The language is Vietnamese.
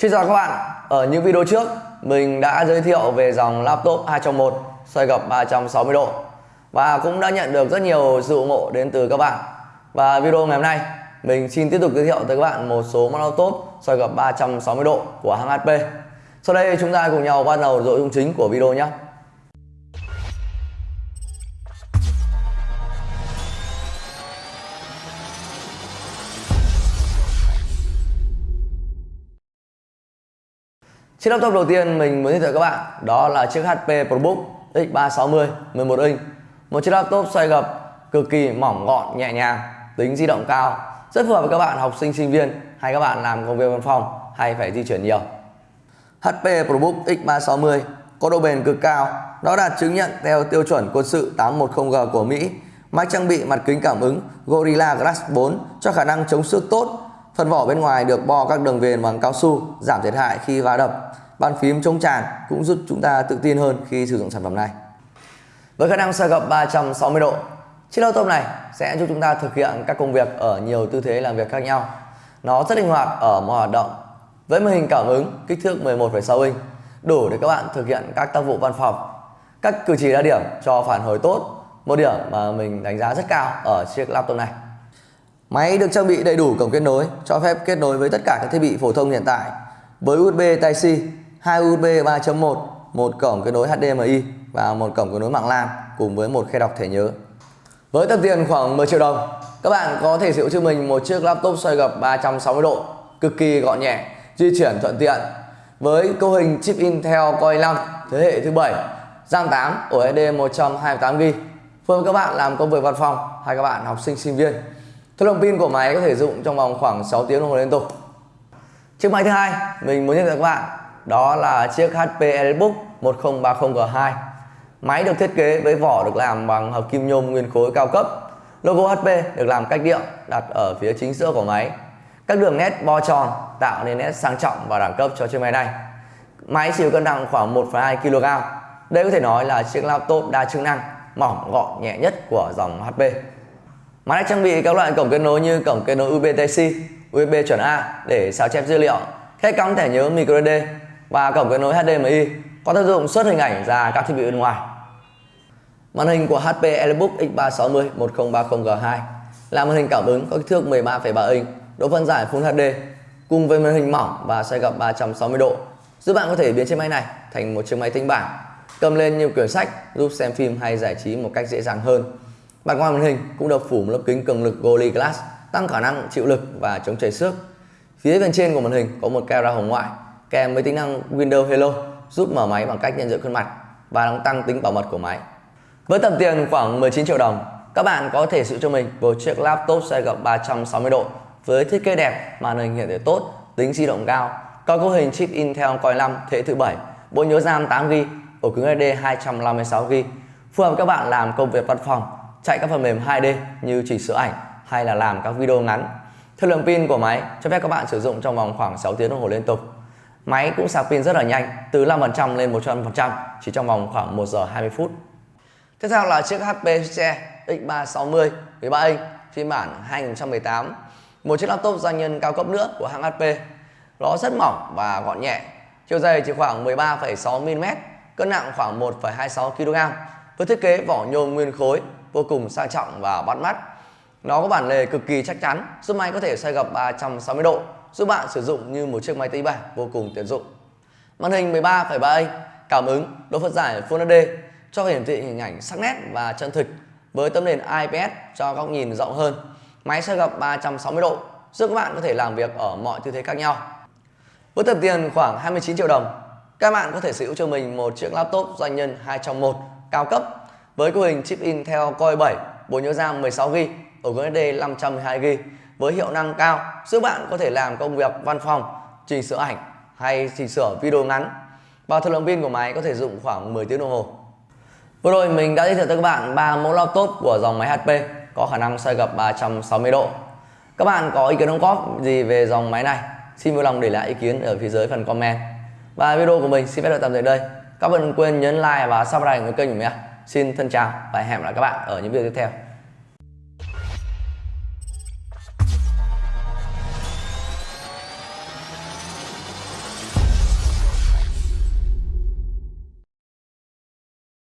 Xin chào các bạn, ở những video trước mình đã giới thiệu về dòng laptop 2 trong 1 xoay gập 360 độ và cũng đã nhận được rất nhiều sự ủng hộ đến từ các bạn. Và video ngày hôm nay mình xin tiếp tục giới thiệu tới các bạn một số laptop xoay gập 360 độ của hãng HP. Sau đây chúng ta cùng nhau bắt đầu nội dung chính của video nhé. Chiếc laptop đầu tiên mình muốn giới thiệu các bạn đó là chiếc HP ProBook X360 11 inch. Một chiếc laptop xoay gập cực kỳ mỏng gọn, nhẹ nhàng, tính di động cao, rất phù hợp với các bạn học sinh sinh viên hay các bạn làm công việc văn phòng hay phải di chuyển nhiều. HP ProBook X360 có độ bền cực cao, nó đạt chứng nhận theo tiêu chuẩn quân sự 810G của Mỹ. Máy trang bị mặt kính cảm ứng Gorilla Glass 4 cho khả năng chống xước tốt. Phần vỏ bên ngoài được bo các đường viền bằng cao su, giảm thiệt hại khi va đập bàn phím chống tràn cũng giúp chúng ta tự tin hơn khi sử dụng sản phẩm này. Với khả năng xoay gập 360 độ, chiếc laptop này sẽ giúp chúng ta thực hiện các công việc ở nhiều tư thế làm việc khác nhau. Nó rất linh hoạt ở mọi hoạt động. Với màn hình cảm ứng kích thước 11,6 inch, đủ để các bạn thực hiện các tác vụ văn phòng. Các cử chỉ đa điểm cho phản hồi tốt, một điểm mà mình đánh giá rất cao ở chiếc laptop này. Máy được trang bị đầy đủ cổng kết nối, cho phép kết nối với tất cả các thiết bị phổ thông hiện tại với USB Type-C 2 USB 3.1, một cổng kết nối HDMI và một cổng kết nối mạng LAN cùng với một khe đọc thẻ nhớ. Với tầm tiền khoảng 10 triệu đồng, các bạn có thể sở hữu cho mình một chiếc laptop xoay gập 360 độ, cực kỳ gọn nhẹ, di chuyển thuận tiện. Với cấu hình chip Intel Core i5 thế hệ thứ 7, RAM 8 ổ SSD 128GB, phù hợp các bạn làm công việc văn phòng hay các bạn học sinh sinh viên. Thời lượng pin của máy có thể dùng trong vòng khoảng 6 tiếng đồng hồ liên tục. Chiếc máy thứ hai mình muốn giới thiệu các bạn đó là chiếc HP EliteBook 1030G2 Máy được thiết kế với vỏ được làm bằng hợp kim nhôm nguyên khối cao cấp. Logo HP được làm cách điệu đặt ở phía chính giữa của máy. Các đường nét bo tròn tạo nên nét sang trọng và đẳng cấp cho chiếc máy này. Máy chịu cân nặng khoảng 1,2 kg Đây có thể nói là chiếc laptop đa chức năng mỏng gọn nhẹ nhất của dòng HP Máy đã trang bị các loại cổng kết nối như cổng kết nối USB Type-C, USB chuẩn A để sao chép dữ liệu, khe cắm thẻ nhớ microSD và cổng kết nối HDMI có tác dụng xuất hình ảnh ra các thiết bị bên ngoài. Màn hình của HP EliteBook X360 1030G2 là màn hình cảm ứng có kích thước 13,3 inch, độ phân giải Full HD cùng với màn hình mỏng và xoay gập 360 độ giúp bạn có thể biến chiếc máy này thành một chiếc máy tính bảng cầm lên nhiều quyển sách giúp xem phim hay giải trí một cách dễ dàng hơn. Mặt ngoài màn hình cũng được phủ một lớp kính cường lực Gorilla Glass tăng khả năng chịu lực và chống chảy xước. Phía bên trên của màn hình có một camera hồng ngoại kèm với tính năng Windows Hello giúp mở máy bằng cách nhận diện khuôn mặt và đang tăng tính bảo mật của máy. Với tầm tiền khoảng 19 triệu đồng, các bạn có thể sử cho mình một chiếc laptop xoay gập 360 độ với thiết kế đẹp, màn hình hiển thị tốt, tính di động cao, có cấu hình chip Intel Core 5 thế thứ 7, bộ nhớ RAM 8GB, ổ cứng SSD 256GB, phù hợp các bạn làm công việc văn phòng, chạy các phần mềm 2D như chỉnh sửa ảnh hay là làm các video ngắn. Thời lượng pin của máy cho phép các bạn sử dụng trong vòng khoảng 6 tiếng đồng hồ liên tục. Máy cũng sạc pin rất là nhanh, từ 5% lên 100% chỉ trong vòng khoảng 1 giờ 20 phút. Tiếp theo là chiếc HP Xe X360 13 inch phiên bản 2018. Một chiếc laptop doanh nhân cao cấp nữa của hãng HP. Nó rất mỏng và gọn nhẹ, chiều dày chỉ khoảng 13,6 mm, cân nặng khoảng 1,26 kg. Với thiết kế vỏ nhôm nguyên khối vô cùng sang trọng và bắt mắt. Nó có bản lề cực kỳ chắc chắn, giúp máy có thể xoay gập 360 độ giúp bạn sử dụng như một chiếc máy tính bảng vô cùng tiện dụng. Màn hình 13,3 inch, cảm ứng, độ phân giải Full HD cho hiển thị hình ảnh sắc nét và chân thực với tấm nền IPS cho góc nhìn rộng hơn. Máy xoay gập 360 độ giúp các bạn có thể làm việc ở mọi tư thế khác nhau. Với tầm tiền khoảng 29 triệu đồng, các bạn có thể sở hữu cho mình một chiếc laptop doanh nhân 2 trong 1 cao cấp với cấu hình chip Intel Core 7, bộ nhớ RAM 16GB, ổ cứng SSD 512GB với hiệu năng cao giúp bạn có thể làm công việc văn phòng, chỉnh sửa ảnh hay chỉnh sửa video ngắn. Và thời lượng pin của máy có thể dùng khoảng 10 tiếng đồng hồ. Vừa rồi mình đã giới thiệu tới các bạn ba mẫu laptop của dòng máy HP có khả năng xoay gập 360 độ. Các bạn có ý kiến đóng góp gì về dòng máy này? Xin vui lòng để lại ý kiến ở phía dưới phần comment. Và video của mình xin phép được tạm dừng đây. Các bạn đừng quên nhấn like và subscribe kênh của mình nhé. Xin thân chào và hẹn gặp lại các bạn ở những video tiếp theo.